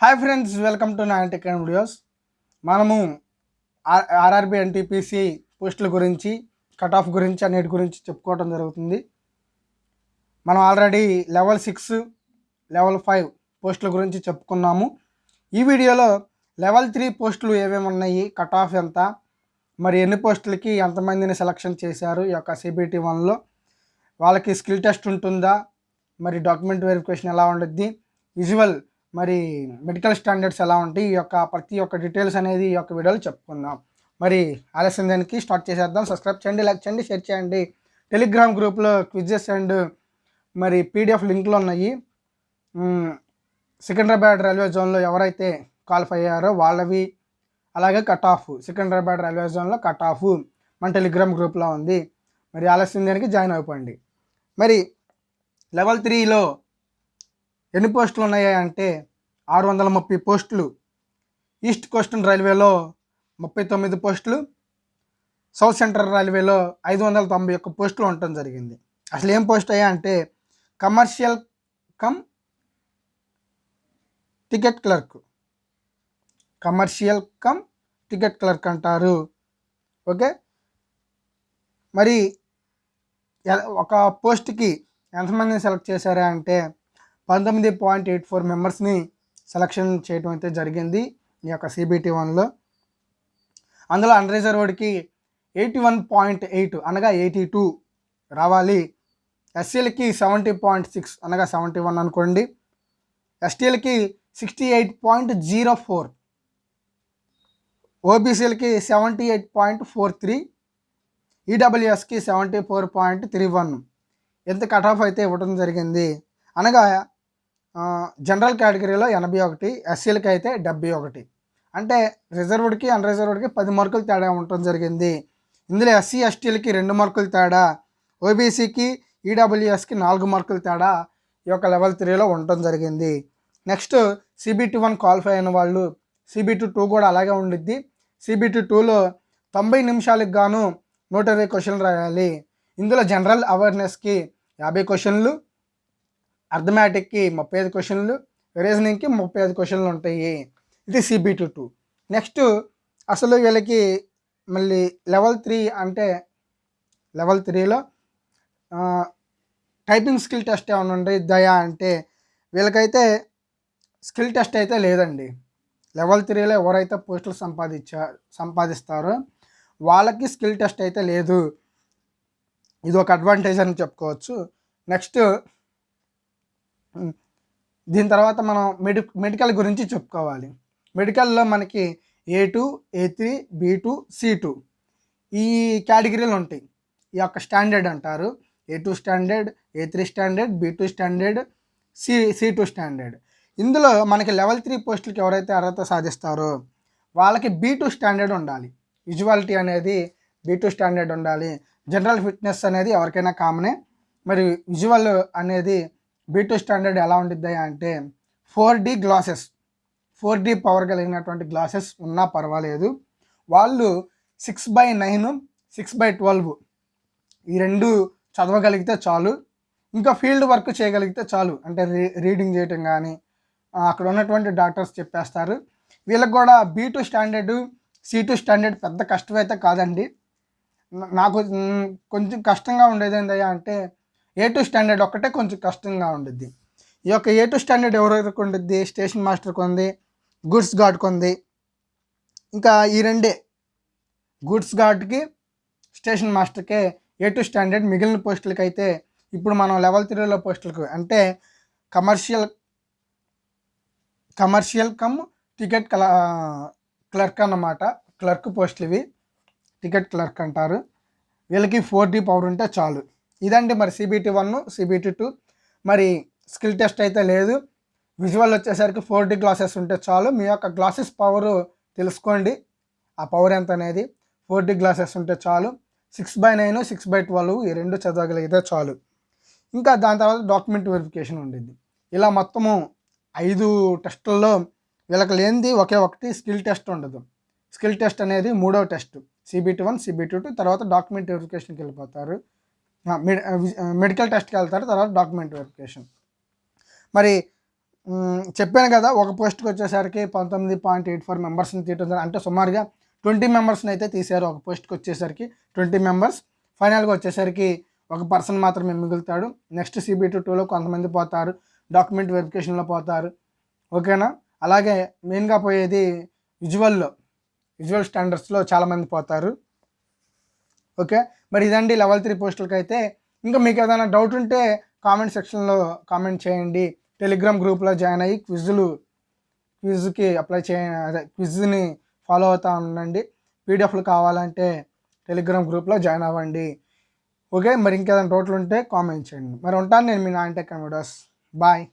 Hi friends welcome to nine tech and videos. మనము R RRB NTPC పోస్టుల గురించి cut off గురించి అన్నిటి గురించి చెప్పుకోవడం జరుగుతుంది. మనం already level six level five పోస్టుల గురించి చెప్పుకున్నాము. ఈ వీడియోలో లెవెల్ త్రీ పోస్టులు ఏమేమి ఉన్నాయి కట్ ఆఫ్ ఎంత మరి ఎన్ని పోస్టులకి ఎంతమందిని సెలక్షన్ చేశారు ఈ యొక్క సిబిటి వన్లో వాళ్ళకి స్కిల్ టెస్ట్ ఉంటుందా మరి డాక్యుమెంట్ వెరిఫికేషన్ ఎలా ఉంటుంది విజువల్ మరి మెడికల్ స్టాండర్డ్స్ ఎలా ఉంటాయి? ఈ యొక్క ప్రతి ఒక్క డీటెయిల్స్ అనేది ఈ యొక్క వీడియోలో చెప్పుకుందాం. మరి ఆలస్యం దానికి స్టార్ట్ చేసేద్దాం. సబ్స్క్రైబ్ చేయండి లైక్ చేయండి షేర్ చేయండి. టెలిగ్రామ్ గ్రూప్లో క్విజెస్ అండ్ మరి పీడిఎఫ్ లింక్లు ఉన్నాయి. సికింద్రాబాద్ రైల్వే జోన్లో ఎవరైతే క్వాలిఫై అయ్యారో వాళ్ళవి అలాగే కట్ ఆఫ్ సికింద్రాబాద్ రైల్వే జోన్లో కట్ ఆఫ్ మన టెలిగ్రామ్ గ్రూప్లో ఉంది. మరి ఆలస్యం దానికి జాయిన్ అయిపోండి. మరి లెవెల్ త్రీలో ఎన్ని పోస్టులు ఉన్నాయా అంటే ఆరు వందల ముప్పై పోస్టులు. ఈస్ట్ కోస్టల్ రైల్వేలో ముప్పై తొమ్మిది పోస్టులు. సౌత్ సెంట్రల్ రైల్వేలో ఐదు వందల తొంభై ఒక్క పోస్టులు ఉండటం జరిగింది. అసలు ఏం పోస్ట్ అయ్యా అంటే commercial cum ticket clerk. Commercial cum ticket clerk అంటారు. ఓకే? మరి ఎ- ఒక పోస్ట్కి ఎంతమందిని సెలెక్ట్ చేశారా అంటే పంతొమ్మిది పాయింట్ ఎయిట్ ఫోర్ మెంబర్స్ని సెలక్షన్ చేయడం అయితే జరిగింది ఈ యొక్క సిబిటి వన్లో. అందులో అన్రిజర్వ్డ్కి ఎయిటీ వన్ పాయింట్ ఎయిట్ అనగా ఎయిటీ టూ రావాలి. ఎస్సీలకి సెవెంటీ పాయింట్ సిక్స్ అనగా సెవెంటీ వన్ అనుకోండి. ఎస్టీలకి sixty eight point zero four. ఓబీసీలకి seventy eight point four three. ఈడబ్ల్యూఎస్కి seventy four point three one. ఎంత కట్ ఆఫ్ అయితే ఇవ్వడం జరిగింది. అనగా జనరల్ కేటగిరీలో ఎనభై ఒకటి ఎస్సీలకి అయితే డెబ్బై ఒకటి. అంటే రిజర్వ్డ్కి అన్రిజర్వ్డ్కి పది మార్కులు తేడా ఉండటం జరిగింది. ఇందులో ఎస్సీ ఎస్టీలకి రెండు మార్కులు తేడా. ఓబీసీకి ఈడబ్ల్యూఎస్కి నాలుగు మార్కులు తేడా ఈ యొక్క లెవెల్ త్రీలో ఉండటం జరిగింది. నెక్స్ట్ సిబిటి వన్ క్వాలిఫై అయిన వాళ్ళు సిబిటి టూ కూడా అలాగే ఉండిద్ది. సిబిటి టూలో తొంభై నిమిషాలకు గాను నూట ఇరవై క్వశ్చన్లు రాయాలి. ఇందులో జనరల్ అవేర్నెస్కి యాభై క్వశ్చన్లు అర్థమాటిక్కి ముప్పై ఐదు క్వశ్చన్లు రీజనింగ్కి ముప్పై ఐదు క్వశ్చన్లు ఉంటాయి. ఇది సిబిటి టూ నెక్స్ట్ అసలు వీళ్ళకి మళ్ళీ లెవెల్ త్రీ అంటే లెవెల్ త్రీలో టైపింగ్ స్కిల్ టెస్ట్ ఏమైనా ఉండిద్దాయా అంటే వీళ్ళకైతే స్కిల్ టెస్ట్ అయితే లేదండి. లెవెల్ త్రీలో ఎవరైతే పోస్టులు సంపాదించా సంపాదిస్తారో వాళ్ళకి స్కిల్ టెస్ట్ అయితే లేదు. ఇది ఒక అడ్వాంటేజ్ అని చెప్పుకోవచ్చు. నెక్స్ట్ దీని తర్వాత మనం మెడి మెడికల్ గురించి చెప్పుకోవాలి. మెడికల్లో మనకి A two A three B two C two ఈ కేటగిరీలు ఉంటాయి. ఈ యొక్క స్టాండర్డ్ అంటారు. A two standard A three standard B two standard C C two standard. ఇందులో మనకి లెవెల్ త్రీ పోస్టులకి ఎవరైతే అర్హత సాధిస్తారో వాళ్ళకి బీ టూ స్టాండర్డ్ ఉండాలి. విజువాలిటీ అనేది బీ టూ స్టాండర్డ్ ఉండాలి. జనరల్ ఫిట్నెస్ అనేది ఎవరికైనా కామనే మరి విజువల్ అనేది బీ టూ స్టాండర్డ్ ఎలా ఉంటుంది అంటే four D glasses four D power కలిగినటువంటి గ్లాసెస్ ఉన్నా పర్వాలేదు. వాళ్ళు six by nine six by twelve ఈ రెండు చదవగలిగితే చాలు. ఇంకా ఫీల్డ్ వర్క్ చేయగలిగితే చాలు. అంటే రీ రీడింగ్ చేయటం కానీ అక్కడ ఉన్నటువంటి డాక్టర్స్ చెప్పేస్తారు. వీళ్ళకి కూడా B two standard C two standard పెద్ద కష్టమైతే కాదండి. నాకు కొంచెం కష్టంగా ఉండేది ఏంటయ్యా అంటే ఏ టూ స్టాండర్డ్ ఒక్కటే కొంచెం కష్టంగా ఉండిద్ది. ఈ యొక్క ఏ టూ స్టాండర్డ్ ఎవరెవరికి ఉండిద్ది? స్టేషన్ మాస్టర్కి ఉంది గుడ్స్ గార్డ్కి ఉంది. ఇంకా ఈ రెండే గుడ్స్ గార్డ్కి స్టేషన్ మాస్టర్కే ఏ టూ స్టాండర్డ్ మిగిలిన పోస్టులకి అయితే ఇప్పుడు మనం లెవెల్ త్రీలో పోస్టులకు అంటే కమర్షియల్ కమర్షియల్ కమ్ టికెట్ కల క్లర్క్ అన్నమాట. క్లర్క్ పోస్టులు ఇవి. టికెట్ క్లర్క్ అంటారు. వీళ్ళకి ఫోర్ డీ పవర్ ఉంటే చాలు. ఇదండి మరి సిబిటి వన్ సిబిటి టూ మరి స్కిల్ టెస్ట్ అయితే లేదు. విజువల్ వచ్చేసరికి ఫోర్ డి గ్లాసెస్ ఉంటే చాలు. మీ యొక్క గ్లాసెస్ పవర్ తెలుసుకోండి. ఆ పవర్ ఎంత అనేది? ఫోర్ డి గ్లాసెస్ ఉంటే చాలు. Six by nine six by twelve ఈ రెండు చదవగలిగితే చాలు. ఇంకా దాని తర్వాత డాక్యుమెంట్ వెరిఫికేషన్ ఉండింది ఇలా మొత్తము ఐదు టెస్టుల్లో వీళ్ళకి లేనిది ఒకే ఒకటి స్కిల్ టెస్ట్ ఉండదు. స్కిల్ టెస్ట్ అనేది మూడవ test CBT one CBT two తర్వాత డాక్యుమెంట్ వెరిఫికేషన్కి వెళ్ళిపోతారు. మెడికల్ టెస్ట్కి వెళ్తారు తర్వాత డాక్యుమెంట్ వెరిఫికేషన్. మరి చెప్పాను కదా ఒక పోస్ట్కి వచ్చేసరికి పంతొమ్మిది పాయింట్ ఎయిట్ ఫోర్ మెంబర్స్ని తీయటం అంటే సుమారుగా ట్వంటీ మెంబర్స్ని అయితే తీశారు ఒక పోస్ట్కి వచ్చేసరికి. ట్వంటీ మెంబర్స్ ఫైనల్గా వచ్చేసరికి ఒక పర్సన్ మాత్రమే మిగులుతాడు. నెక్స్ట్ సిబిటీ టూలో కొంతమంది పోతారు డాక్యుమెంట్ వెరిఫికేషన్లో పోతారు. ఓకేనా? అలాగే మెయిన్గా పోయేది విజువల్లో విజువల్ స్టాండర్డ్స్లో చాలామంది పోతారు. ఓకే? మరి ఇదండి లెవెల్ త్రీ పోస్టులకి అయితే ఇంకా మీకు ఏదైనా డౌట్ ఉంటే కామెంట్ సెక్షన్లో కామెంట్ చేయండి. టెలిగ్రామ్ గ్రూప్లో జాయిన్ అయ్యి క్విజ్లు క్విజ్కి అప్లై చేయ అదే క్విజ్ని ఫాలో అవుతూ ఉండండి. పీడిఎఫ్లు కావాలంటే టెలిగ్రామ్ గ్రూప్లో జాయిన్ అవ్వండి. ఓకే? మరి ఇంకేదైనా డౌట్లు ఉంటే కామెంట్ చేయండి. మరి ఉంటాను నేను మీ నాంటెక్ వీడియోస్. బాయ్